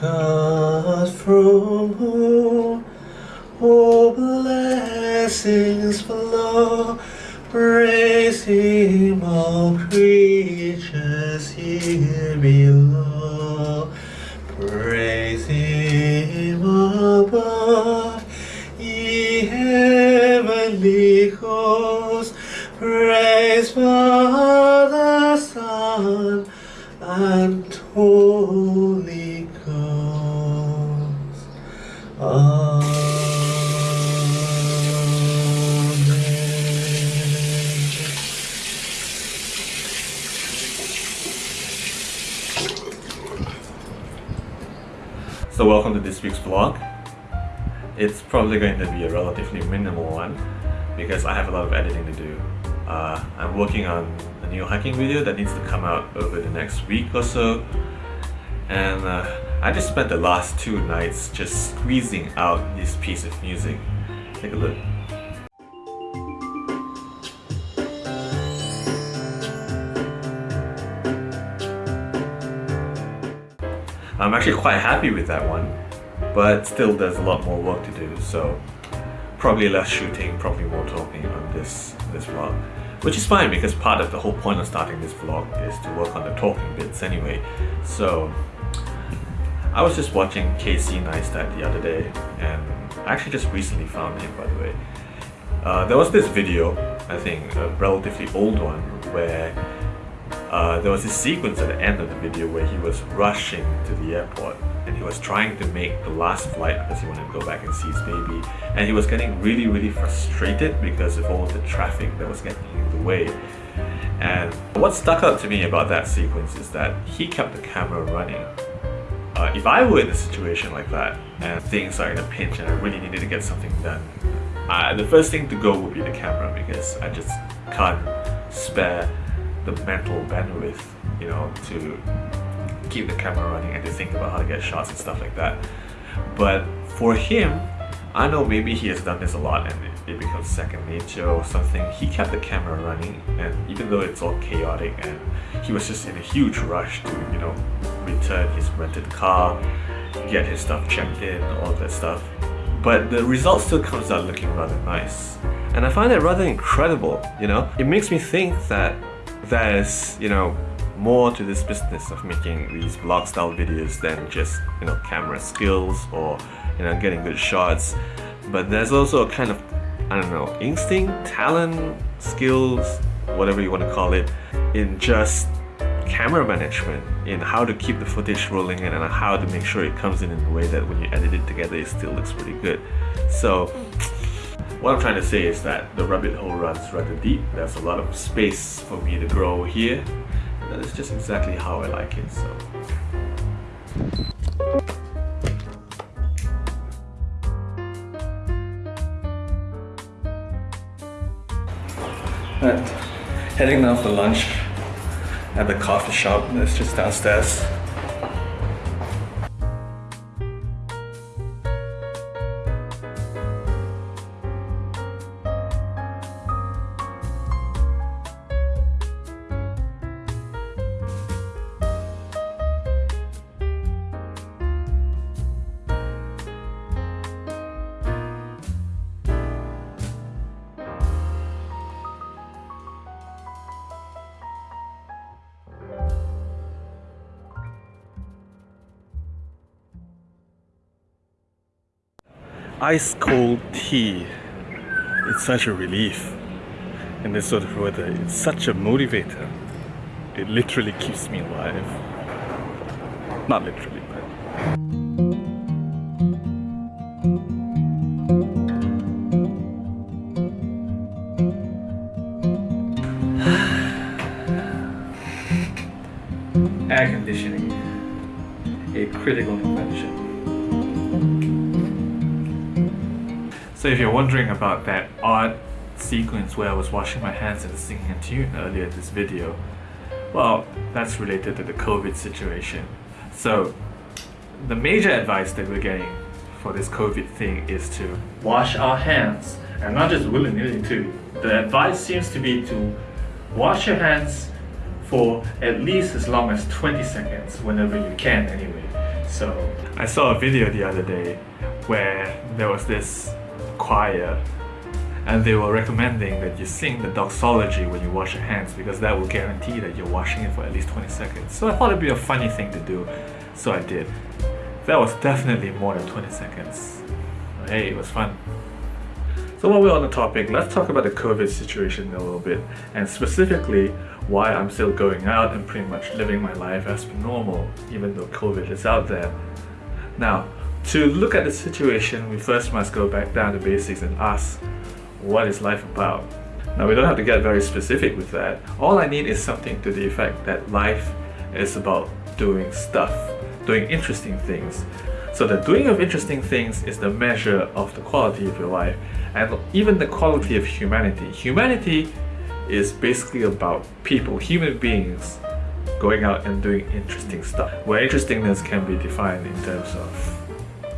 God from whom all blessings flow. Praise Him, all creatures here below. Praise Him Welcome to this week's vlog. It's probably going to be a relatively minimal one because I have a lot of editing to do. Uh, I'm working on a new hiking video that needs to come out over the next week or so and uh, I just spent the last two nights just squeezing out this piece of music. Take a look. Actually quite happy with that one, but still there's a lot more work to do, so probably less shooting, probably more talking on this, this vlog. Which is fine because part of the whole point of starting this vlog is to work on the talking bits anyway. So I was just watching Casey Neistat the other day and I actually just recently found him by the way. Uh, there was this video, I think a relatively old one, where uh, there was this sequence at the end of the video where he was rushing to the airport and he was trying to make the last flight because he wanted to go back and see his baby. And he was getting really really frustrated because of all the traffic that was getting in the way. And what stuck out to me about that sequence is that he kept the camera running. Uh, if I were in a situation like that and things are in a pinch and I really needed to get something done uh, the first thing to go would be the camera because I just can't spare the mental bandwidth, you know, to keep the camera running and to think about how to get shots and stuff like that. But for him, I know maybe he has done this a lot and it, becomes second nature or something. He kept the camera running and even though it's all chaotic and he was just in a huge rush to, you know, return his rented car, get his stuff checked in, all that stuff. But the result still comes out looking rather nice. And I find it rather incredible, you know? It makes me think that there's, you know, more to this business of making these vlog style videos than just, you know, camera skills or, you know, getting good shots. But there's also a kind of, I don't know, instinct, talent, skills, whatever you want to call it, in just camera management, in how to keep the footage rolling and how to make sure it comes in in a way that when you edit it together it still looks pretty good. So what I'm trying to say is that the rabbit hole runs rather deep. There's a lot of space for me to grow here. And that is just exactly how I like it. So. And heading now for lunch at the coffee shop that's just downstairs. Ice cold tea. It's such a relief in this sort of weather. It's such a motivator. It literally keeps me alive. Not literally, but. Air conditioning, a critical invention. So if you're wondering about that odd sequence where I was washing my hands and singing a tune earlier in this video, well, that's related to the COVID situation. So the major advice that we're getting for this COVID thing is to wash our hands and not just willy-nilly too. The advice seems to be to wash your hands for at least as long as 20 seconds whenever you can anyway. So I saw a video the other day where there was this choir and they were recommending that you sing the doxology when you wash your hands because that will guarantee that you're washing it for at least 20 seconds. So I thought it'd be a funny thing to do, so I did. That was definitely more than 20 seconds. Hey, it was fun. So while we're on the topic, let's talk about the COVID situation a little bit, and specifically why I'm still going out and pretty much living my life as normal, even though COVID is out there. Now, to look at the situation, we first must go back down to basics and ask, what is life about? Now, we don't have to get very specific with that. All I need is something to the effect that life is about doing stuff, doing interesting things. So the doing of interesting things is the measure of the quality of your life and even the quality of humanity. Humanity is basically about people, human beings, going out and doing interesting stuff. Where interestingness can be defined in terms of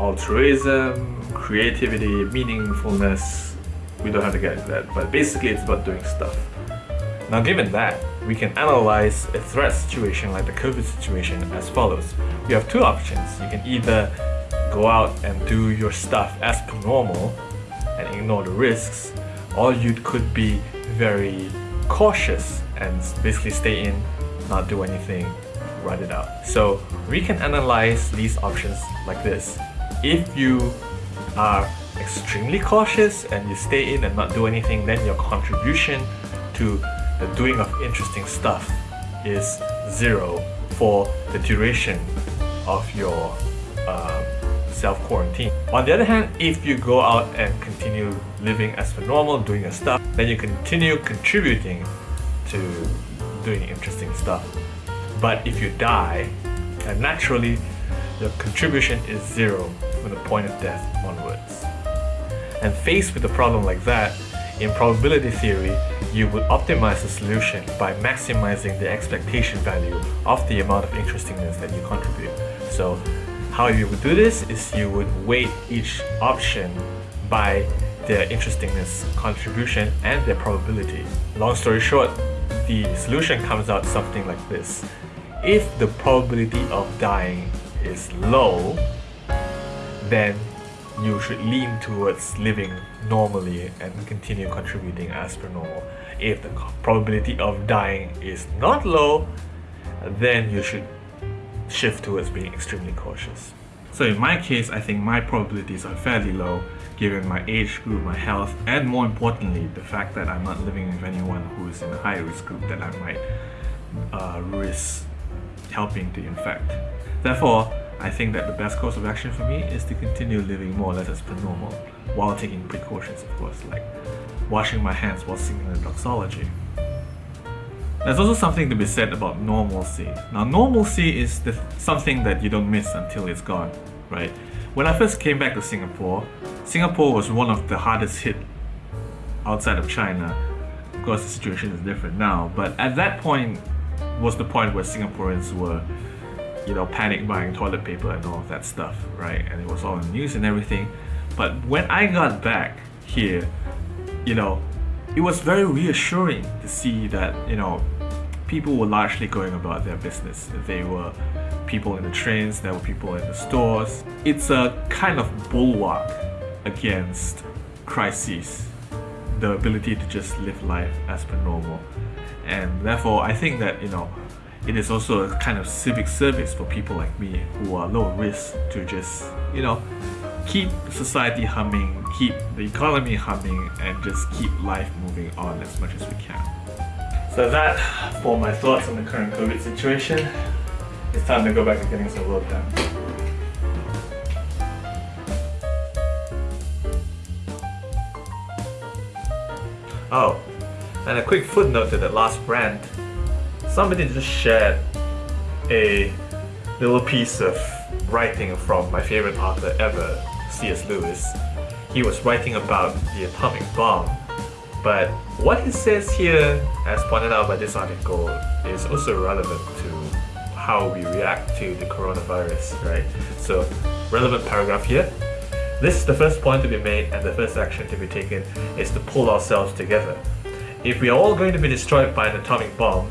altruism, creativity, meaningfulness. We don't have to get into that, but basically it's about doing stuff. Now given that, we can analyze a threat situation like the COVID situation as follows. You have two options. You can either go out and do your stuff as per normal and ignore the risks, or you could be very cautious and basically stay in, not do anything, ride it out. So we can analyze these options like this. If you are extremely cautious and you stay in and not do anything, then your contribution to the doing of interesting stuff is zero for the duration of your um, self-quarantine. On the other hand, if you go out and continue living as per normal, doing your stuff, then you continue contributing to doing interesting stuff. But if you die, naturally your contribution is zero from the point of death onwards. And faced with a problem like that, in probability theory, you would optimize the solution by maximizing the expectation value of the amount of interestingness that you contribute. So how you would do this is you would weight each option by their interestingness contribution and their probability. Long story short, the solution comes out something like this. If the probability of dying is low, then you should lean towards living normally and continue contributing as per normal. If the probability of dying is not low, then you should shift towards being extremely cautious. So in my case, I think my probabilities are fairly low given my age group, my health, and more importantly, the fact that I'm not living with anyone who is in a high risk group that I might uh, risk helping to infect. Therefore, I think that the best course of action for me is to continue living more or less as per normal, while taking precautions of course, like washing my hands while singing the doxology. There's also something to be said about normalcy. Now normalcy is the, something that you don't miss until it's gone, right? When I first came back to Singapore, Singapore was one of the hardest hit outside of China. Of course the situation is different now, but at that point was the point where Singaporeans were you know, panic buying toilet paper and all of that stuff, right? And it was all in the news and everything. But when I got back here, you know, it was very reassuring to see that, you know, people were largely going about their business. They were people in the trains, there were people in the stores. It's a kind of bulwark against crises, the ability to just live life as per normal. And therefore, I think that, you know, it is also a kind of civic service for people like me who are low risk to just, you know, keep society humming, keep the economy humming, and just keep life moving on as much as we can. So that for my thoughts on the current COVID situation. It's time to go back to getting some work done. Oh, and a quick footnote to that last rant. Somebody just shared a little piece of writing from my favorite author ever, C.S. Lewis, he was writing about the atomic bomb. But what he says here, as pointed out by this article, is also relevant to how we react to the coronavirus, right? So, relevant paragraph here. This is the first point to be made and the first action to be taken is to pull ourselves together. If we are all going to be destroyed by an atomic bomb,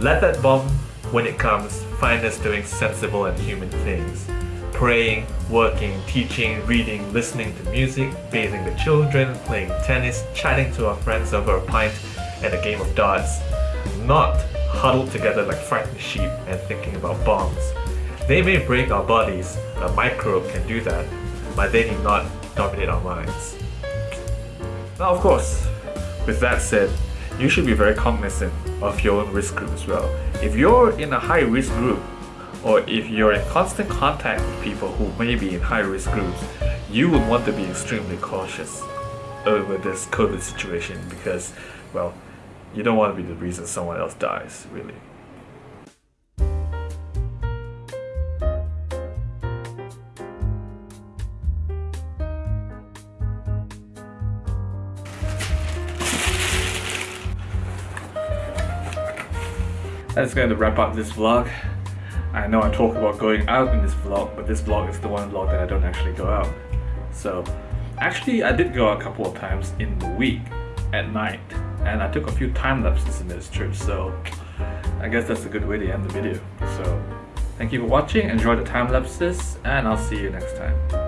let that bomb, when it comes, find us doing sensible and human things. Praying, working, teaching, reading, listening to music, bathing the children, playing tennis, chatting to our friends over a pint and a game of darts. Not huddled together like frightened sheep and thinking about bombs. They may break our bodies, a microbe can do that, but they need not dominate our minds. Now of course, with that said, you should be very cognizant of your own risk group as well. If you're in a high risk group, or if you're in constant contact with people who may be in high risk groups, you would want to be extremely cautious over this COVID situation because, well, you don't want to be the reason someone else dies, really. That's going to wrap up this vlog. I know I talk about going out in this vlog, but this vlog is the one vlog that I don't actually go out. So, actually I did go out a couple of times in the week at night and I took a few time lapses in this trip so I guess that's a good way to end the video. So thank you for watching, enjoy the time lapses and I'll see you next time.